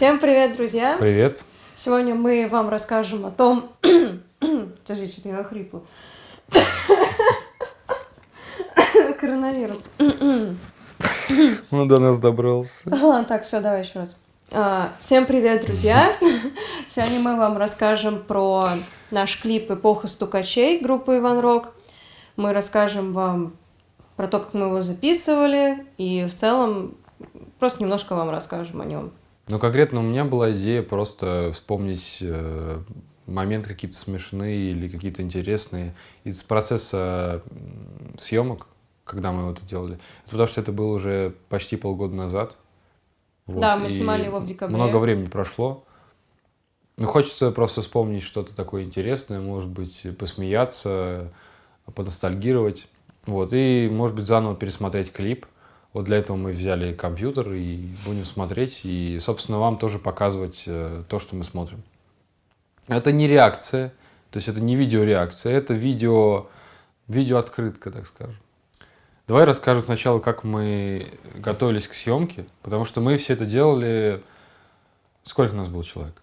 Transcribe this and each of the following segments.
Всем привет, друзья! Привет. Сегодня мы вам расскажем о том... Подожди, что-то я охрипла. Коронавирус. Он до нас добрался. Ладно, так, все, давай еще раз. А, Всем привет, друзья! Сегодня мы вам расскажем про наш клип «Эпоха стукачей» группы Иван Рок. Мы расскажем вам про то, как мы его записывали, и в целом просто немножко вам расскажем о нем. Ну, конкретно у меня была идея просто вспомнить э, моменты какие-то смешные или какие-то интересные из процесса съемок, когда мы это делали. Это потому что это было уже почти полгода назад. Вот, Да, мы снимали его в декабре. Много времени прошло. Ну, хочется просто вспомнить что-то такое интересное, может быть, посмеяться, поностальгировать. Вот, и, может быть, заново пересмотреть клип. Вот для этого мы взяли компьютер и будем смотреть, и, собственно, вам тоже показывать э, то, что мы смотрим. Это не реакция, то есть это не видеореакция, это видео, видеооткрытка, так скажем. Давай расскажем сначала, как мы готовились к съемке, потому что мы все это делали... Сколько у нас было человек?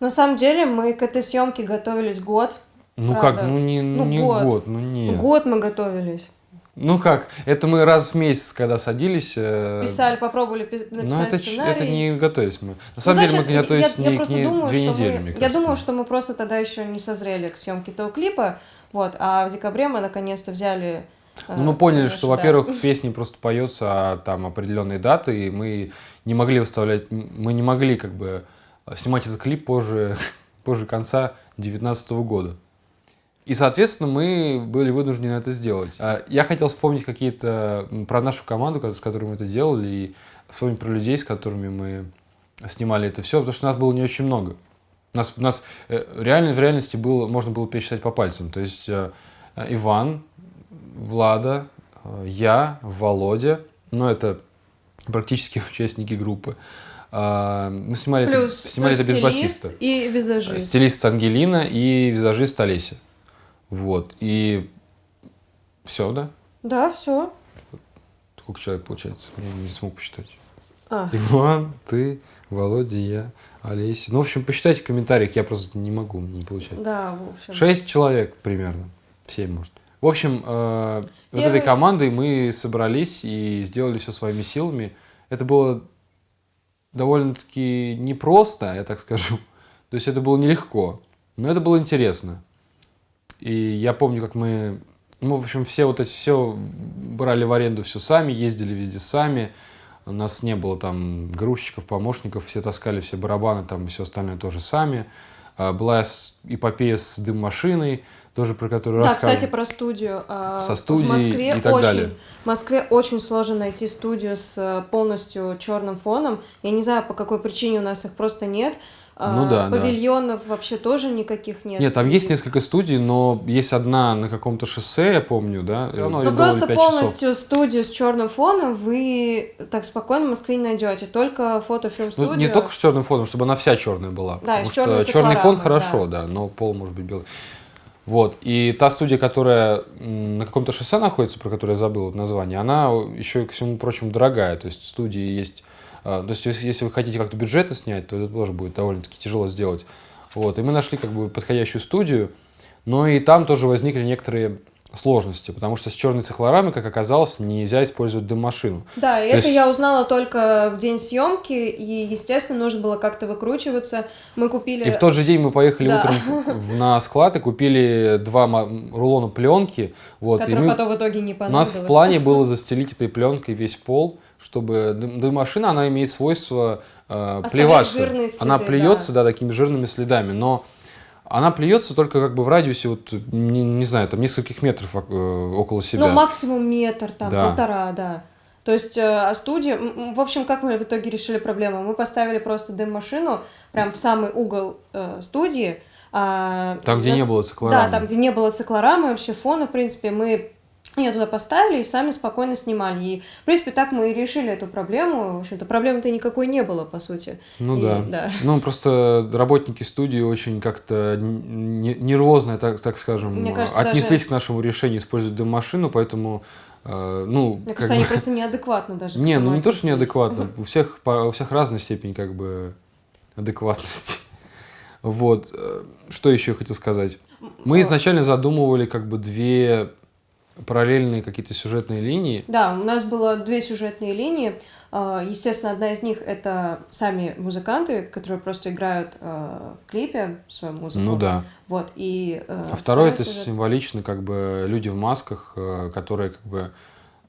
На самом деле мы к этой съемке готовились год. Ну Правда. как, ну не, ну, Ну, не год. год. ну нет. Год мы готовились. Ну как, это мы раз в месяц, когда садились... э, Писали, попробовали пи- Ну написать это, ч- сценарий. это не готовились мы. На Ну, самом деле мы значит, готовились я, я не, просто не думаю, две недели, мы, мне Я думаю, что мы просто тогда еще не созрели к съемке этого клипа. Вот, а в декабре мы наконец-то взяли. э, Ну, мы поняли, что, наше, да. во-первых, песни просто поется а там определенные даты, и мы не могли выставлять, мы не могли как бы снимать этот клип позже, позже конца 2019 года. И, соответственно, мы были вынуждены это сделать. А Я хотел вспомнить какие-то про нашу команду, ко- с которой мы это делали, и вспомнить про людей, с которыми мы снимали это все, потому что нас было не очень много. Нас, нас э, реально, в реальности было, можно было пересчитать по пальцам. То есть э, э, Иван, Влада, я, Володя, ну это практически участники группы. А, Мы снимали, Плюс, это, снимали плюс это без басиста. и визажист. Стилист Ангелина и визажист Олеся. Вот. И все, да? Да, все. Сколько человек получается? Я не смог посчитать. А, Иван, ты, Володя, я, Олеся. Ну, в общем, посчитайте в комментариях, я просто не могу, не получается. да, в общем. Шесть человек примерно. Семь, может. В общем, э, вот Первый- этой командой мы собрались и сделали все своими силами. Это было довольно-таки непросто, я так скажу. То есть это было нелегко, но это было интересно. И я помню, как мы, ну, в общем, все вот эти все брали в аренду все сами, ездили везде сами. У нас не было там грузчиков, помощников, все таскали все барабаны, там все остальное тоже сами. А, Была эпопея с дым-машиной, тоже про которую Да, рассказывали. кстати, про студию. А, Со в студией Москве и так очень, далее. В Москве очень сложно найти студию с э, полностью черным фоном. Я не знаю, по какой причине у нас их просто нет. А, Ну да, да. Павильонов вообще тоже никаких нет. Нет, там есть несколько студий, но есть одна на каком-то шоссе, я помню, да? Все равно Ну просто пять часов. полностью студию с черным фоном вы так спокойно в Москве не найдете. Только фотофильм-студию. Ну, не только с черным фоном, чтобы она вся черная была. Да, потому с черной что черный фон хорошо, да. но пол может быть белый. Вот. И та студия, которая на каком-то шоссе находится, про которую я забыл название, она еще, ко всему прочему, дорогая. То есть в студии есть... а, То есть если вы хотите как-то бюджетно снять, то это тоже будет довольно-таки тяжело сделать. Вот. И мы нашли как бы подходящую студию, но и там тоже возникли некоторые сложности, потому что с черной цихлорамой, как оказалось, нельзя использовать дым-машину. Да, и То это есть- я узнала только в день съемки, и, естественно, нужно было как-то выкручиваться. Мы купили... И в тот же день мы поехали Да. утром на склад и купили два рулона пленки. Вот, и которых мы- потом в итоге не у нас понадобилось. в плане было застелить этой пленкой весь пол, чтобы дым- дым-машина, она имеет свойство э, плеваться. она да. плюется, да. такими жирными следами, но она плюется только как бы в радиусе, вот, не, не знаю, там нескольких метров э, около себя. Ну, максимум метр, там, Да. полтора, да. То есть, э, а студия... В общем, как мы в итоге решили проблему? Мы поставили просто дым-машину прям в самый угол э, студии. а Там, где нас- не было циклорамы. Да, там, где не было циклорамы, вообще фона, в принципе, мы ее туда поставили и сами спокойно снимали. И, в принципе, так мы и решили эту проблему. В общем-то, проблемы-то никакой не было, по сути. Ну И, да. да. Ну, просто работники студии очень как-то нервозно, так, так скажем, Мне кажется, отнеслись даже- к нашему решению использовать дым-машину, поэтому, э, ну, Мне кажется, они бы- просто неадекватно даже. Не, ну не то, что неадекватно, у всех, у всех разная степень как бы адекватности. Вот. э, Что еще я хотел сказать? Мы изначально задумывали как бы две параллельные какие-то сюжетные линии. Да, у нас было две сюжетные линии. А, Естественно, одна из них это сами музыканты, которые просто играют а, в клипе свою музыку. Ну да. Вот, и... э, А второй это сюжет- символично, как бы люди в масках, э, которые как бы...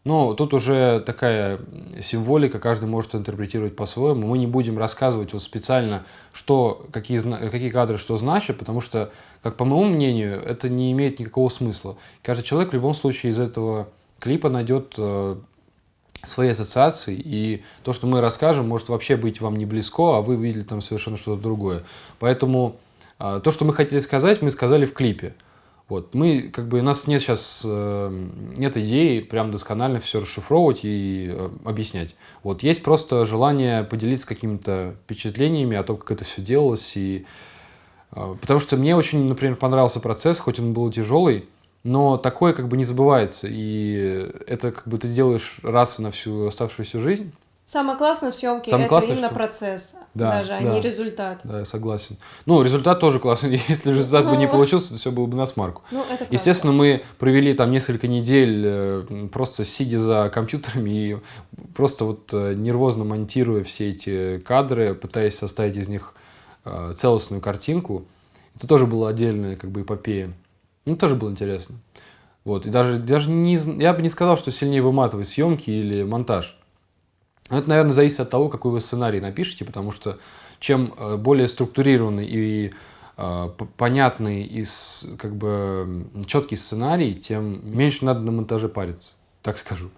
Ну, тут уже такая символика, каждый может интерпретировать по-своему. Мы не будем рассказывать вот специально, что, какие, какие кадры что значат, потому что, как по моему мнению, это не имеет никакого смысла. Каждый человек в любом случае из этого клипа найдет э, свои ассоциации, и то, что мы расскажем, может вообще быть вам не близко, а вы видели там совершенно что-то другое. Поэтому а, то, что мы хотели сказать, мы сказали в клипе. Вот. Мы, как бы, у нас нет сейчас э, нет идеи прям досконально все расшифровывать и э, объяснять. Вот. Есть просто желание поделиться какими-то впечатлениями о том, как это все делалось. И, э, потому что мне очень, например, понравился процесс, хоть он был тяжелый, но такое как бы не забывается. И это как бы ты делаешь раз на всю оставшуюся жизнь. Самое классное в съемке Самое это классное, именно что- процесс, Да, даже, а да. не результат. Да, я согласен. Ну, результат тоже классный. Если результат бы не Ну. получился, то все было бы на смарку. Ну, это правда. Естественно, мы провели там несколько недель э, просто сидя за компьютерами и просто вот э, нервозно монтируя все эти кадры, пытаясь составить из них э, целостную картинку. Это тоже была отдельная как бы эпопея. Ну, тоже было интересно. Вот. И даже, даже не, я бы не сказал, что сильнее выматывает съемки или монтаж. Это, наверное, зависит от того, какой вы сценарий напишете, потому что чем э, более структурированный и э, понятный и как бы четкий сценарий, тем меньше надо на монтаже париться, так скажу.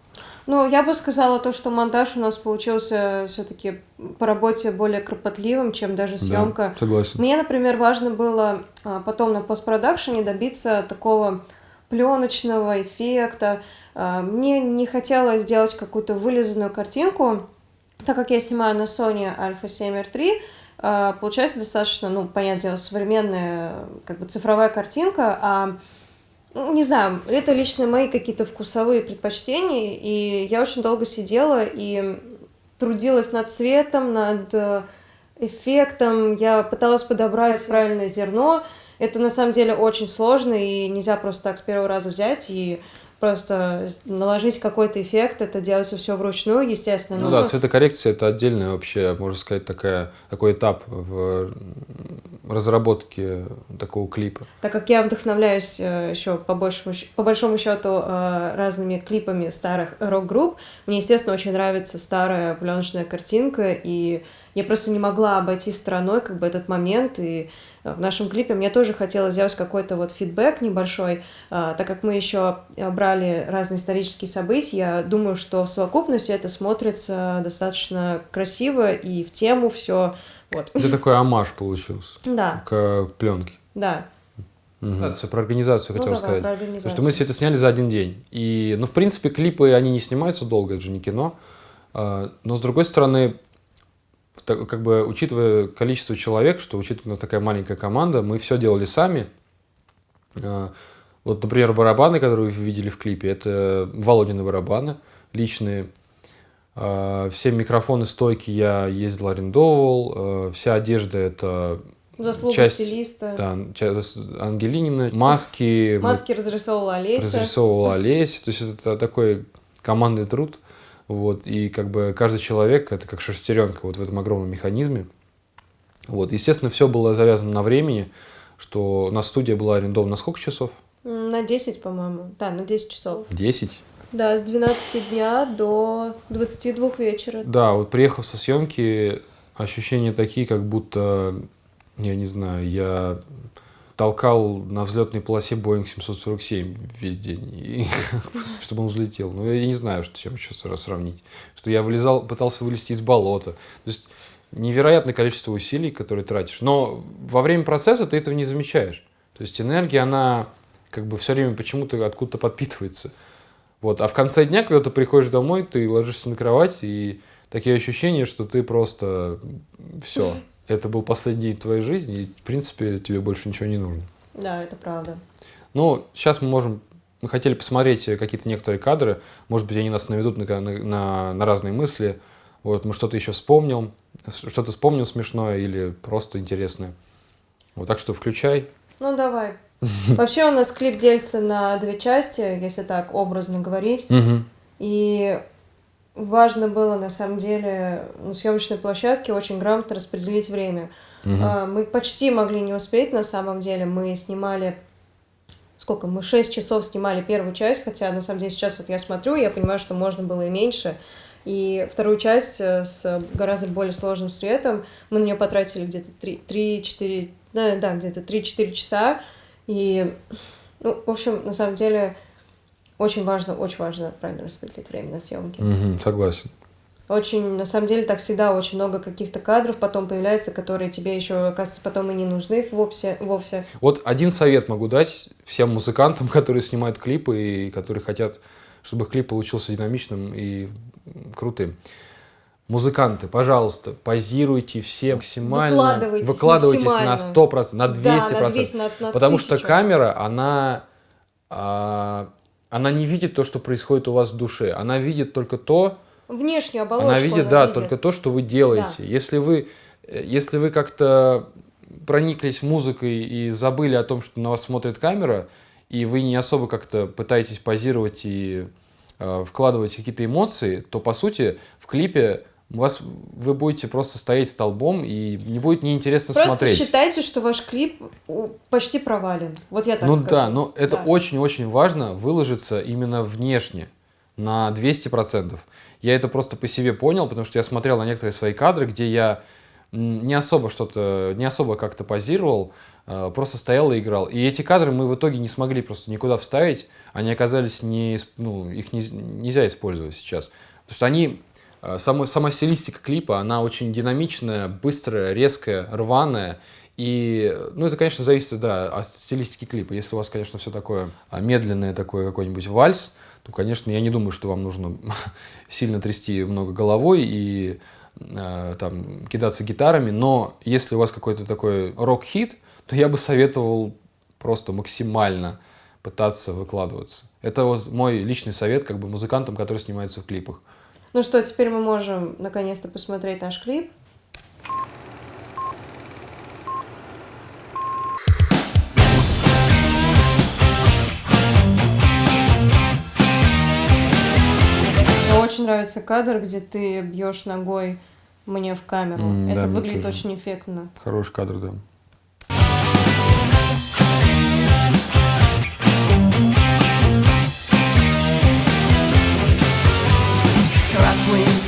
Ну, я бы сказала то, что монтаж у нас получился все-таки по работе более кропотливым, чем даже съемка. Да, согласен. Мне, например, важно было а, потом на постпродакшене добиться такого пленочного эффекта. А, Мне не хотелось сделать какую-то вылизанную картинку, так как я снимаю на Sony Alpha 7R3, а, получается достаточно, ну, понятное дело, современная как бы цифровая картинка, а ну, не знаю, это лично мои какие-то вкусовые предпочтения, и я очень долго сидела и трудилась над цветом, над э, эффектом, я пыталась подобрать правильное зерно. Это на самом деле очень сложно, и нельзя просто так с первого раза взять и просто наложить какой-то эффект, это делается все вручную, естественно. Ну нужно- да, цветокоррекция это отдельная вообще, можно сказать, такая, такой этап в разработке такого клипа. Так как я вдохновляюсь еще по, большему, по большому счету э, разными клипами старых рок-групп, мне, естественно, очень нравится старая пленочная картинка, и я просто не могла обойти стороной как бы этот момент, и э, в нашем клипе мне тоже хотелось сделать какой-то вот фидбэк небольшой, а, так как мы еще брали разные исторические события, я думаю, что в совокупности это смотрится достаточно красиво и в тему все. Вот. Это такой амаш получился Да, к пленке. да. Организацию, Про организацию Ну, хотел давай, сказать. про Потому что организацию. мы все это сняли за один день. И, ну, в принципе, клипы, они не снимаются долго, это же не кино. А, Но, с другой стороны, как бы, учитывая количество человек, что учитывая, у нас такая маленькая команда, мы все делали сами. А, Вот, например, барабаны, которые вы видели в клипе, это Володины барабаны личные. А, Все микрофоны, стойки я ездил, арендовал. А, Вся одежда это Заслуга часть- стилиста. да, часть Ангелинина. Маски, Маски разрисовывала Олеся. разрисовывала Олеся. То есть это такой командный труд. Вот, и как бы каждый человек это как шестеренка вот в этом огромном механизме. Вот, естественно, все было завязано на времени, что у нас студия была арендована на сколько часов? На 10, по-моему. Да, на 10 часов. 10. Да, с 12 дня до 22 вечера. Да, вот приехав со съемки, ощущения такие, как будто, я не знаю, я толкал на взлетной полосе Boeing 747 весь день, и, чтобы он взлетел. Ну, я не знаю, что, чем еще сравнить. Что я вылезал, пытался вылезти из болота. То есть невероятное количество усилий, которые тратишь. Но во время процесса ты этого не замечаешь. То есть энергия, она как бы все время почему-то откуда-то подпитывается. Вот. А в конце дня, когда ты приходишь домой, ты ложишься на кровать, и такие ощущения, что ты просто все. Это был последний день твоей жизни, и, в принципе, тебе больше ничего не нужно. Да, это правда. Ну, сейчас мы можем... Мы хотели посмотреть какие-то некоторые кадры. Может быть, они нас наведут на, на- на- разные мысли. Вот, мы что-то еще вспомнил, что-то вспомнил смешное или просто интересное. Вот так что включай. Ну, давай. Вообще у нас клип делится на две части, если так образно говорить. И важно было, на самом деле, на съемочной площадке очень грамотно распределить время. А, Мы почти могли не успеть, на самом деле. Мы снимали... Сколько? Мы 6 часов снимали первую часть, хотя, на самом деле, сейчас вот я смотрю, я понимаю, что можно было и меньше. И вторую часть э, с гораздо более сложным светом мы на нее потратили где-то 3-4... Да, да, где-то 3-4 часа. И, ну, в общем, на самом деле, очень важно, очень важно правильно распределить время на съемки. Мгм, согласен. Очень, на самом деле, так всегда очень много каких-то кадров потом появляется, которые тебе еще, оказывается, потом и не нужны вовсе. вовсе. Вот один совет могу дать всем музыкантам, которые снимают клипы и которые хотят, чтобы их клип получился динамичным и крутым. Музыканты, пожалуйста, позируйте все максимально. Выкладывайтесь выкладывайтесь на максимально. 100%, на 200%. Да, на 200, на- на потому что 1000. камера, она, а, она не видит то, что происходит у вас в душе. Она видит только то, Внешнюю оболочку она видит, да, только то, что вы делаете. Если вы, э, если вы как-то прониклись музыкой и забыли о том, что на вас смотрит камера, и вы не особо как-то пытаетесь позировать и э, вкладывать какие-то эмоции, то по сути в клипе у вас, вы будете просто стоять столбом и не будет неинтересно Просто смотреть. считайте, что ваш клип почти провален. Вот я так ну скажу. да, но это Да. очень-очень важно выложиться именно внешне на 200%. Я это просто по себе понял, потому что я смотрел на некоторые свои кадры, где я не особо что-то, не особо как-то позировал, э, просто стоял и играл. И эти кадры мы в итоге не смогли просто никуда вставить, они оказались не, ну, их не- нельзя использовать сейчас. Потому что они, сама, сама стилистика клипа, она очень динамичная, быстрая, резкая, рваная. И, ну, это, конечно, зависит, да, от стилистики клипа. Если у вас, конечно, все такое а, медленное, такое какой-нибудь вальс, то, конечно, я не думаю, что вам нужно сильно трясти много головой и э, там кидаться гитарами. Но если у вас какой-то такой рок-хит, то я бы советовал просто максимально пытаться выкладываться. Это вот мой личный совет как бы музыкантам, которые снимаются в клипах. Ну что, теперь мы можем наконец-то посмотреть наш клип. Мне очень нравится кадр, где ты бьешь ногой мне в камеру. М, Это да, выглядит очень эффектно. Хороший кадр, да.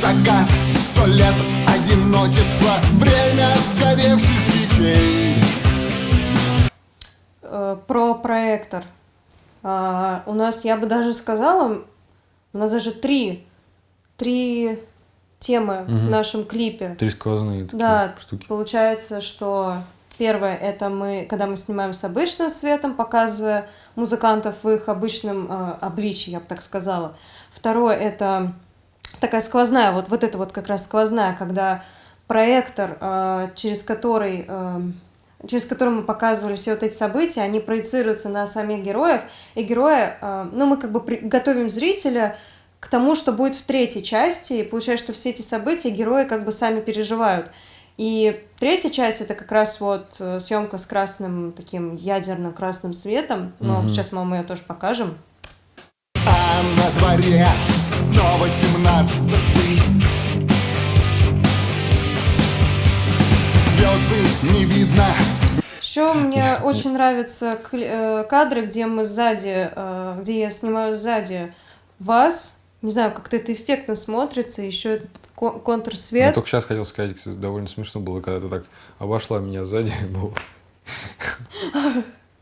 Закат, сто лет одиночества, время сгоревших свечей. Э, Про проектор. А, У нас, я бы даже сказала, у нас даже три, три темы в Мгм. нашем клипе. Три сквозные такие Да, штуки. Получается, что первое это мы, когда мы снимаем с обычным светом, показывая музыкантов в их обычном э, обличии, я бы так сказала. Второе это такая сквозная, вот, вот это вот как раз сквозная, когда проектор, э, через который э, через который мы показывали все вот эти события, они проецируются на самих героев, и герои, э, ну, мы как бы при- готовим зрителя к тому, что будет в третьей части, и получается, что все эти события герои как бы сами переживают. И третья часть это как раз вот э, съемка с красным таким ядерно-красным светом, но Мгм. сейчас мы вам ее тоже покажем. А на дворе снова семнадцатый Звезды не видно Еще мне очень нравятся э, кадры, где мы сзади, э, где я снимаю сзади вас. Не знаю, как-то это эффектно смотрится, еще этот ко- Я контрсвет. только сейчас хотел сказать, кстати, довольно смешно было, когда ты так обошла меня сзади.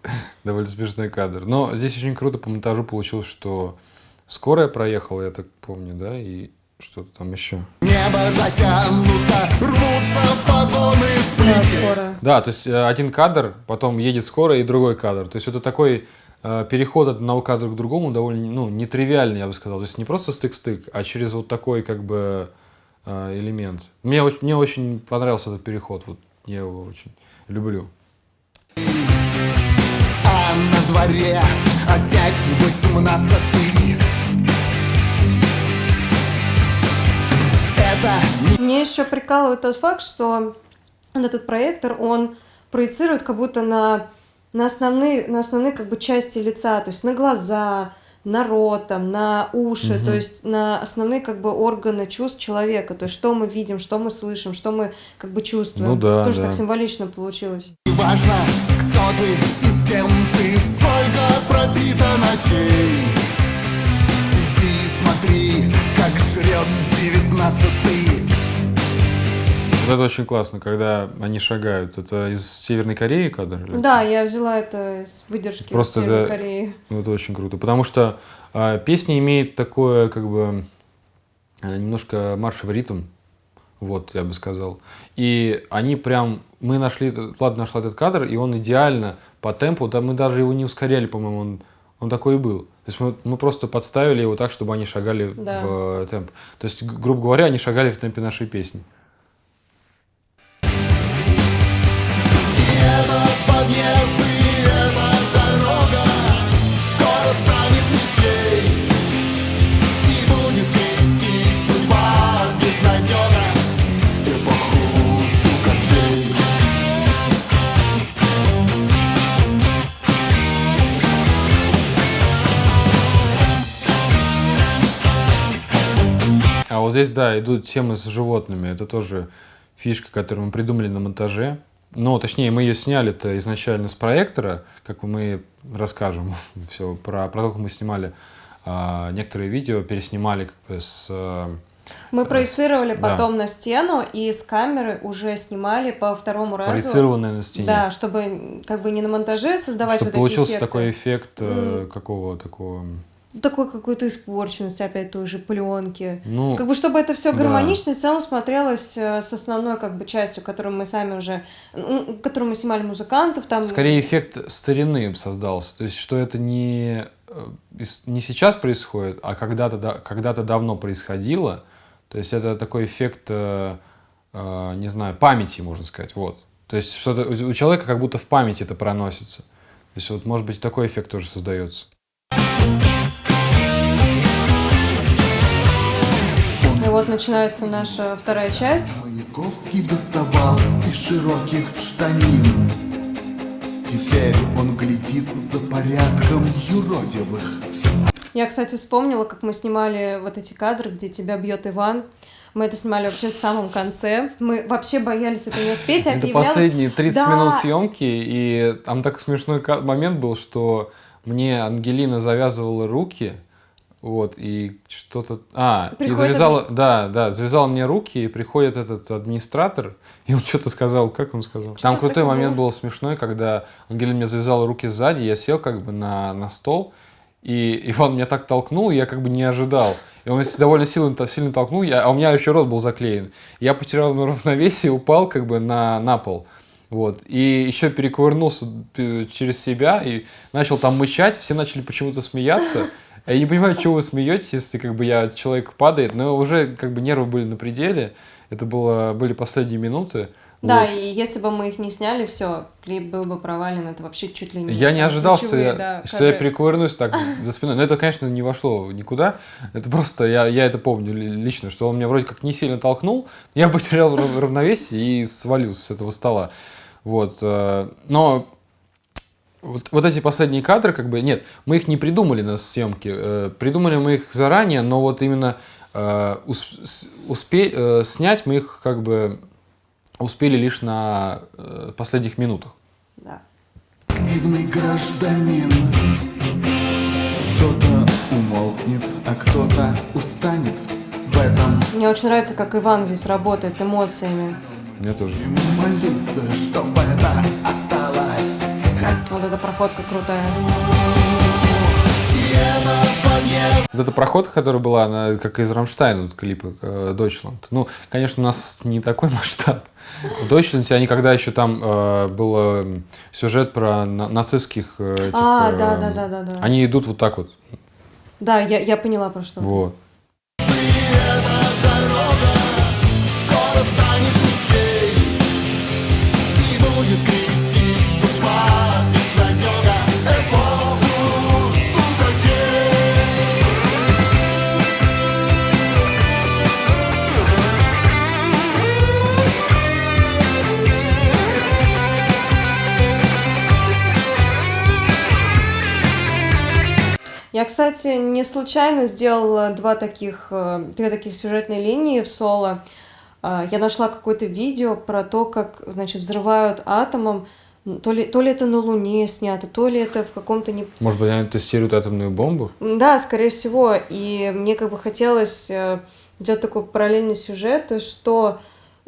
Довольно смешной кадр. Но здесь очень круто по монтажу получилось, что скорая проехала, я так помню, да, и что-то там еще. Небо затянуто, рвутся погоны Да, плечей скоро. Да, то есть э, один кадр, потом едет скорая и другой кадр. То есть это такой э, переход от одного кадра к другому довольно, ну, нетривиальный, я бы сказал. То есть не просто стык-стык, а через вот такой как бы э, элемент. Мне, мне очень понравился этот переход, вот я его очень люблю. А на дворе опять восемнадцатый будто Мне еще прикалывает тот факт, что вот этот проектор, он проецирует как будто на, на, основные, на основные как бы части лица, то есть на глаза, на рот, там, на уши, то есть на основные как бы органы чувств человека, то есть что мы видим, что мы слышим, что мы как бы чувствуем. Ну да, Тоже да. так символично получилось. не важно, кто ты и с кем ты, сколько пробито ночей. Сиди и смотри, как жрет девятнадцатый. Вот это очень классно, когда они шагают. Это из Северной Кореи кадр? или? Да, я взяла это из выдержки Просто из Северной это- Кореи. Ну, Это очень круто. Потому что а, песня имеет такое, как бы, а, немножко маршевый ритм. Вот, я бы сказал. И они прям... Мы нашли... Влад нашла этот кадр, и он идеально по темпу. Да мы даже его не ускоряли, по-моему. Он, он такой и был. То есть мы, мы просто подставили его так, чтобы они шагали Да. в э, темп. То есть, грубо говоря, они шагали в темпе нашей песни. Вот здесь, да, идут темы с животными. Это тоже фишка, которую мы придумали на монтаже. Ну, точнее, мы ее сняли-то изначально с проектора, как мы расскажем все про, про то, как мы снимали а, некоторые видео, переснимали как бы с... Мы проецировали да. потом на стену и с камеры уже снимали по второму разу. проецированной на стене. Да, чтобы как бы не на монтаже создавать чтобы вот эти получился эффекты. такой эффект э, какого такого... Такой какой-то испорченности опять той же пленки. Ну, Как бы чтобы это все да. гармонично и в целом смотрелось э, с основной как бы частью, которую мы сами уже, м, которую мы снимали музыкантов, там. скорее эффект старины создался. То есть, что это не, э, не сейчас происходит, а когда-то да- когда-то давно происходило. То есть, это такой эффект, э, не знаю, памяти, можно сказать. Вот. То есть, что-то у человека как будто в памяти это проносится. То есть, вот, может быть, такой эффект тоже создается. Вот начинается наша вторая часть. Маяковский доставал из широких штанин Теперь он глядит за порядком юродивых Я, кстати, вспомнила, как мы снимали вот эти кадры, где тебя бьет Иван. Мы это снимали вообще в самом конце. Мы вообще боялись это не успеть. Это последние 30 Да. минут съемки, и там такой смешной момент был, что мне Ангелина завязывала руки, вот, и что-то... А, и Приходит завязала... Да, да, завязала мне руки, и приходит этот администратор, и он что-то сказал, как он сказал? Там Что-то крутой такое момент был смешной, когда Ангелина мне завязала руки сзади, я сел как бы на, на стол, и Иван меня так толкнул, я как бы не ожидал. И он меня довольно сильно, сильно толкнул, я, а у меня еще рот был заклеен. Я потерял равновесие, упал как бы на, на пол. Вот. И еще перекувырнулся э, через себя и начал там мычать. Все начали почему-то смеяться. Я не понимаю, чего вы смеетесь, если как бы я человек падает. Но уже как бы нервы были на пределе. Это было, были последние минуты. Да, Вот. и если бы мы их не сняли, все, клип был бы провален. Это вообще чуть ли не Я не ожидал, что я, да, что я кадры. перекувырнусь так за спиной. Но это, конечно, не вошло никуда. Это просто, я, я это помню ли- лично, что он меня вроде как не сильно толкнул. Я потерял рав- равновесие и свалился с этого стола. Вот. э, Но вот, вот эти последние кадры, как бы, нет, мы их не придумали на съемке. э, Придумали мы их заранее, но вот именно э, ус- с- успе- э, снять мы их как бы успели лишь на э, последних минутах. Да. Активный гражданин Кто-то умолкнет, а кто-то устанет В этом Мне очень нравится, как Иван здесь работает эмоциями. Мне тоже. ему молиться, чтобы это осталось Вот эта проходка крутая. Вот эта проходка, которая была, она как из Рамштайна, вот клипа э, Deutschland. Ну, конечно, у нас не такой масштаб. В Deutschland они когда еще там э, был э, сюжет про на- нацистских э, этих, А, э, да, да, да, да, да. Они идут вот так вот. Да, я, я поняла про что. Вот. Я, кстати, не случайно сделала два таких, э, две таких сюжетные линии в соло. А, Я нашла какое-то видео про то, как, значит, взрывают атомом. То ли, то ли это на Луне снято, то ли это в каком-то не... Может быть, они тестируют атомную бомбу? Да, скорее всего. И мне как бы хотелось э, сделать такой параллельный сюжет, что,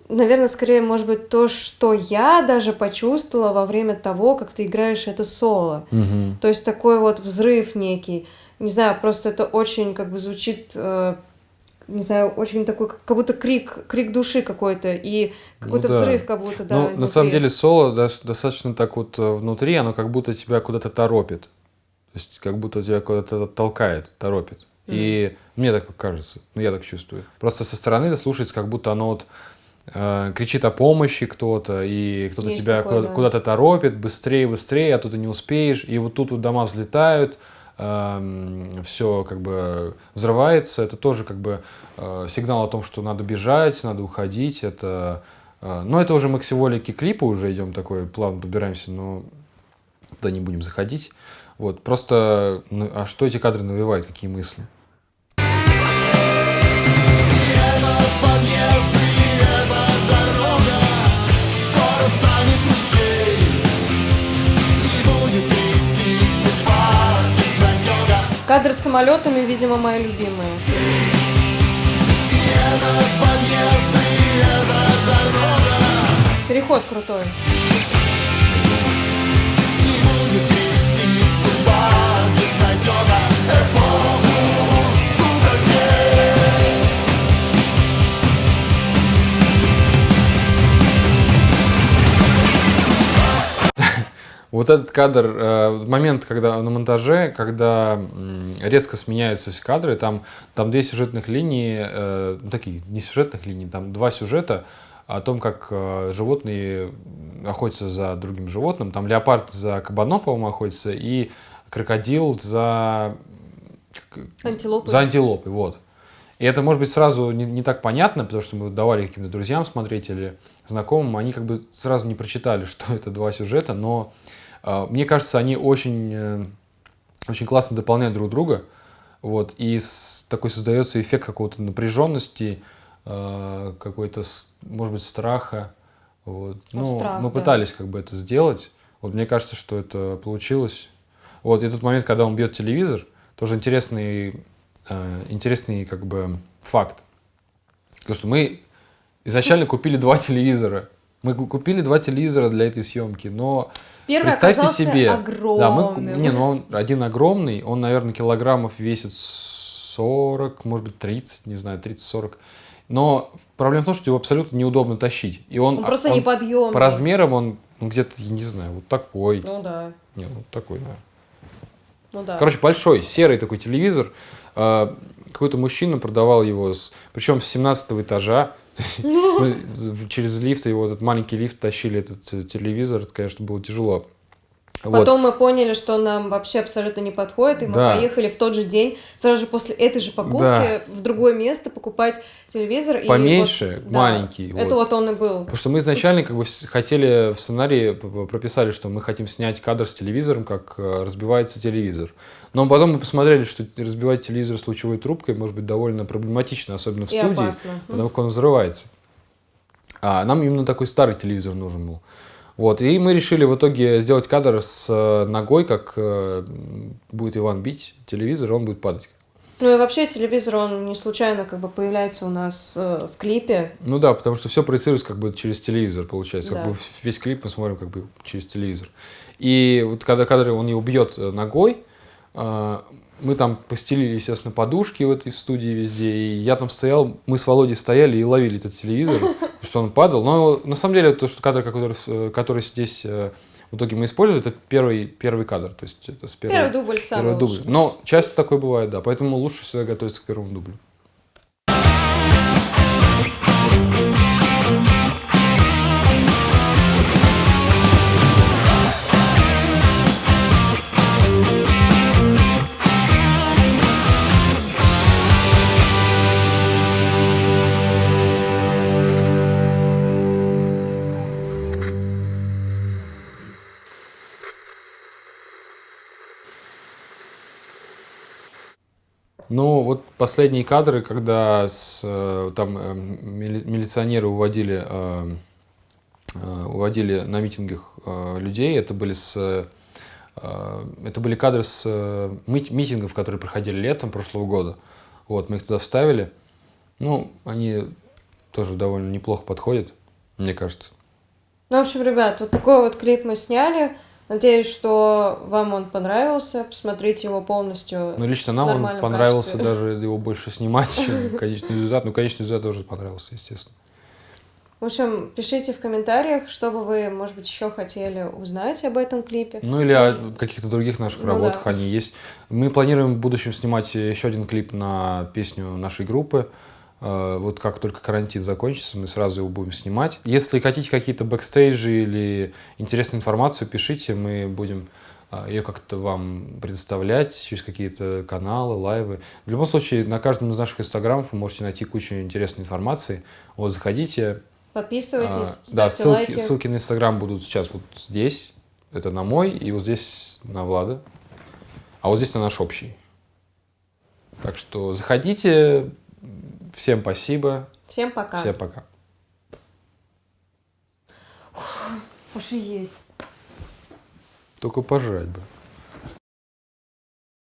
наверное, скорее, может быть, то, что я даже почувствовала во время того, как ты играешь это соло. Мгм. То есть такой вот взрыв некий. Не знаю, просто это очень как бы звучит, э, не знаю, очень такой, как будто крик, крик души какой-то и какой-то Ну да. взрыв как будто, да. Ну, на самом деле, соло дос- достаточно так вот э, внутри, оно как будто тебя куда-то торопит. То есть, как будто тебя куда-то толкает, торопит. И мне так кажется, ну, я так чувствую. Просто со стороны это слушается, как будто оно вот кричит о помощи кто-то, и кто-то Есть тебя такое, куда- да. куда-то торопит, быстрее, быстрее, а тут ты не успеешь, и вот тут вот дома взлетают, все как бы взрывается, это тоже как бы э, сигнал о том, что надо бежать, надо уходить, это... э, Но это уже мы к символике клипа уже идем такой, плавно подбираемся, но туда не будем заходить. Вот, просто, ну, а что эти кадры навевают, какие мысли? Подъезд Кадр с самолетами, видимо, мои любимые. Переход крутой. Вот этот кадр, э, момент, когда на монтаже, когда резко сменяются все кадры, там, там две сюжетных линии, э, ну, такие, не сюжетных линий, там два сюжета о том, как э, животные охотятся за другим животным. Там леопард за кабаном, по-моему, охотится, и крокодил за Антилопы. за антилопой, вот. И это, может быть, сразу не, не так понятно, потому что мы давали каким-то друзьям смотреть или знакомым, они как бы сразу не прочитали, что это два сюжета, но мне кажется, они очень, э, очень классно дополняют друг друга, вот, и такой создается эффект какого-то напряженности, э, какой-то, может быть, страха, вот. Ну, Ну, страх, мы да. пытались как бы это сделать, вот мне кажется, что это получилось. Вот, и тот момент, когда он бьет телевизор, тоже интересный, э, интересный как бы факт. Потому что мы изначально купили два телевизора. Мы ку- купили два телевизора для этой съемки, но Первый представьте себе, огромным. да, мы, не, ну он один огромный, он, наверное, килограммов весит 40, может быть 30, не знаю, 30-40. Но проблема в том, что его абсолютно неудобно тащить. И он, Он просто он неподъемный. По размерам он ну, где-то, я не знаю, вот такой. Ну да, Не, вот такой, наверное. ну да. Короче, большой, серый такой телевизор. А, Какой-то мужчина продавал его, с, причем с 17 этажа. З- через лифт, его этот маленький лифт тащили этот э, телевизор. Это, конечно, было тяжело. Вот. Потом мы поняли, что нам вообще абсолютно не подходит, и мы Да. поехали в тот же день, сразу же после этой же покупки, Да. в другое место покупать телевизор. и Поменьше, вот, да, маленький, Это вот. вот он и был. Потому что мы изначально как бы хотели в сценарии прописали, что мы хотим снять кадр с телевизором, как э, разбивается телевизор. Но потом мы посмотрели, что разбивать телевизор с лучевой трубкой может быть довольно проблематично, особенно в И студии, опасно. потому как он взрывается. А нам именно такой старый телевизор нужен был. Вот, и мы решили в итоге сделать кадр с э, ногой, как э, будет Иван бить телевизор, он будет падать. Ну и вообще телевизор, он не случайно как бы появляется у нас э, в клипе. Ну да, потому что все проецируется как бы через телевизор, получается. Как Да. бы весь клип мы смотрим как бы через телевизор. И вот когда кадры он его бьет э, ногой, э, мы там постелили, естественно, подушки в этой студии везде. И я там стоял, мы с Володей стояли и ловили этот телевизор, что он падал. Но на самом деле то, что кадр, который, который здесь э, в итоге мы использовали, это первый, первый кадр. То есть это с первого, Первый дубль самый первый дубль. Но часто такое бывает, да. Поэтому лучше всегда готовиться к первому дублю. Ну, вот последние кадры, когда с, э, там э, мили- милиционеры уводили, э, уводили на митингах людей, это были с это были кадры с мит- митингов, которые проходили летом прошлого года. Вот, мы их туда вставили. Ну, они тоже довольно неплохо подходят, мне кажется. Ну, в общем, ребят, вот такой вот клип мы сняли. Надеюсь, что вам он понравился. Посмотрите его полностью. Ну, лично нам он понравился качестве. даже его больше снимать, чем конечный результат. Ну, конечный результат тоже понравился, естественно. В общем, пишите в комментариях, что бы вы, может быть, еще хотели узнать об этом клипе. Ну или о каких-то других наших Ну работах да. они есть. Мы планируем в будущем снимать еще один клип на песню нашей группы. Э, Вот как только карантин закончится, мы сразу его будем снимать. Если хотите какие-то бэкстейджи или интересную информацию, пишите, мы будем э, ее как-то вам предоставлять через какие-то каналы, лайвы. В любом случае, на каждом из наших инстаграмов вы можете найти кучу интересной информации. Вот, заходите, Подписывайтесь, а, да, ссылки, лайки. ссылки на Инстаграм будут сейчас вот здесь. Это на мой, и вот здесь на Влада. А вот здесь на наш общий. Так что заходите. Всем спасибо. Всем пока. Всем пока. Пошли есть. Только пожрать бы.